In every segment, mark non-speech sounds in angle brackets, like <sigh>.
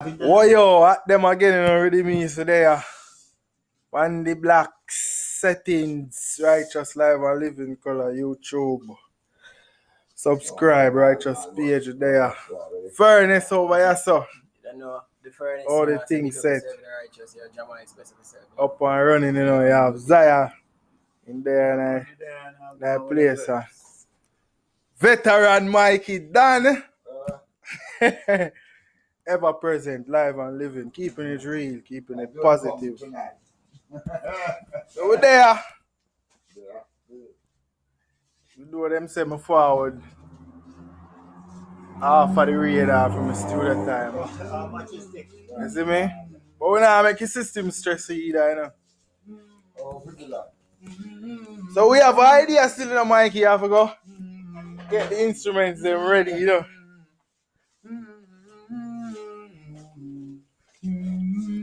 What yo, at them again, you know, already me today. Uh, on the black settings, righteous live and living color, YouTube. Subscribe, righteous page there. Furnace over here, so. You know, the furnace. All the things set. serve the righteous, yeah, Jama express yourself. Up and running, you know, you have Zaya in there and that place. Uh. Veteran Mikey Dan. <laughs> Ever present, live and living, keeping it real, keeping it positive. <laughs> So we're there. We do them send me forward. Half of the radar from the studio time. You see me? But we not make your system stress either, you know. So we have ideas still in the mic here, have to go. Get the instruments them ready, you know.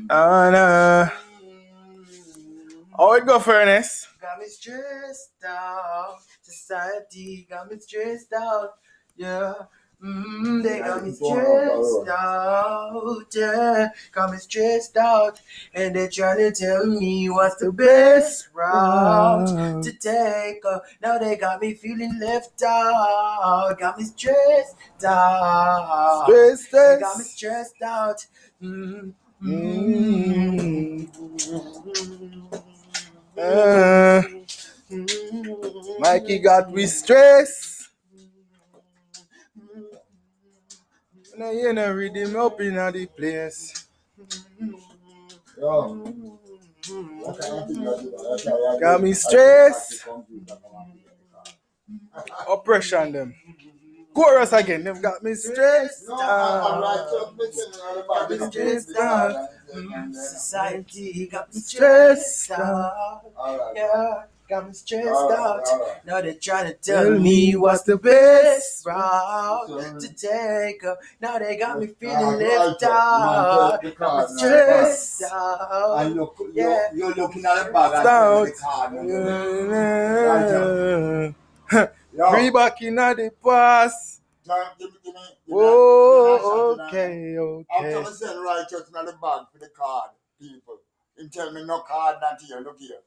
And uh, how it go, Furnace? Got me stressed out. Society got me stressed out. Yeah. Mm, they got me stressed out. Yeah. Got me stressed out. And they trying to tell me what's the best route to take. Uh, now they got me feeling left out. Got me stressed out. Stress, They got me stressed out. Mm, Uh, Mikey got we stress. Now you know rhythm up in the place. Got me stressed. Oppression them. Chorus again. They've got me stressed. out. Got me stressed out. Mm, Society got me stressed out. Yeah, got me stressed out. Now they trying to tell me what's the best route to take. Uh, Now they got me feeling left out. Got me stressed out. And look, Yeah. you're, you're looking at the bag and the card. Yeah. Yo, Three back in the past. John, give me, give me, give me Oh, give me a shot, okay, After okay. me send righteous in the bag for the card, people. Him tell me no card not here, look here.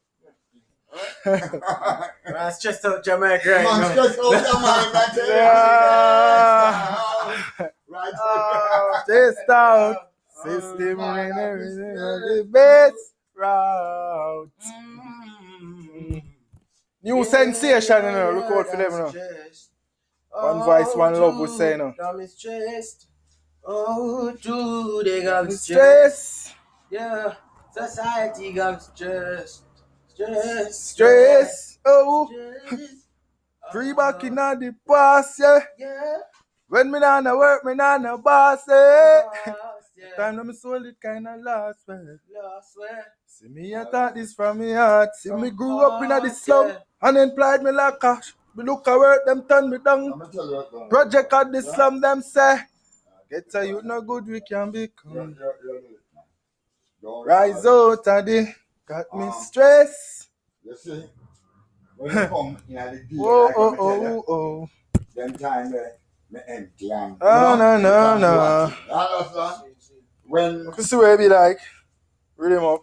<laughs> Man, stressed out <laughs> Jamaica right Man, now. stress out your mind, I tell you. Yeah. Right. <laughs> Oh. Out. System and everything. The best route. Mm. New sensation, you know. Look out for them, you know. One voice, one love, we say, you know. Stressed. Oh, dude, they got stressed. Stress. Yeah, society got me stressed. Stress. Stress. Oh. Stress. Free back in the past, yeah. Yeah. When me nah no work, me nah no boss, eh. Lost, yeah. Time when me soul it kinda lost, man. Lost, where? See me, I thought this from me heart. See me grew up in the slum, unemployed me like cash. Me look at work, them turn me down. I'ma tell you what, man. Project at the slum, them say. Get a youth no good, we can Yeah, become. yeah, yeah, yeah. Don't Rise out of the, got me uh-huh. stress. You see, when you <laughs> come in the day, Oh, like oh, me tell you, oh, oh. them time there, me empty and Oh, no, no, you can't no. When You see where it be like? Read him up.